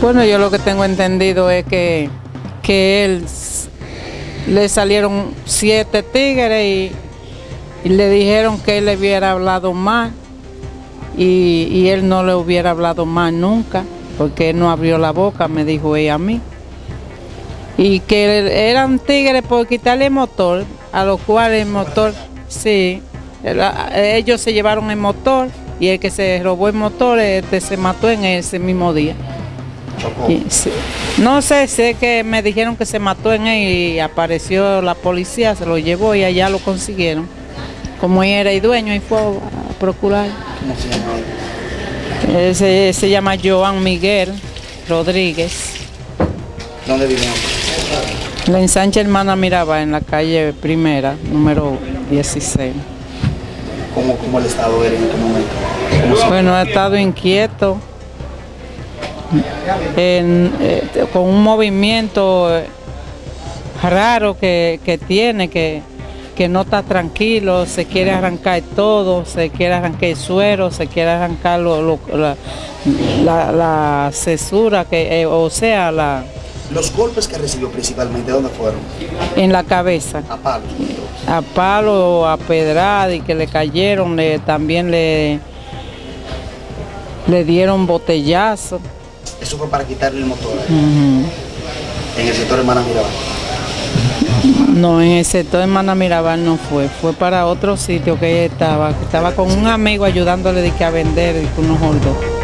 Bueno, yo lo que tengo entendido es que, que él le salieron siete tigres y, le dijeron que él le hubiera hablado más y, y él no le hubiera hablado más nunca porque él no abrió la boca, me dijo ella a mí. Y que eran tigres por quitarle el motor, a lo cual el motor, sí, ellos se llevaron el motor y el que se robó el motor este, se mató en ese mismo día. No sé, sé que me dijeron que se mató en él y apareció la policía, se lo llevó y allá lo consiguieron. Como él era el dueño y fue a procurar. ¿Cómo se llama él? Se, se llama Joan Miguel Rodríguez. ¿Dónde vive? La ensancha Hermana Miraba en la calle primera, número 16. ¿Cómo, cómo el estado era en este momento? Bueno, ha estado inquieto eh, con un movimiento eh, raro que, tiene, que, que, no está tranquilo, se quiere arrancar todo, se quiere arrancar el suero, se quiere arrancar la, la, cesura, que, eh, o sea, la... ¿Los golpes que recibió principalmente, dónde fueron? En la cabeza. A palo. A palo, a pedrada y que le cayeron, le, también le, le dieron botellazo. Eso fue para quitarle el motor. En el sector Hermana Mirabal. No, en el sector Hermana Mirabal no fue, fue para otro sitio que ella estaba, estaba con un amigo ayudándole de que a vender unos hordos.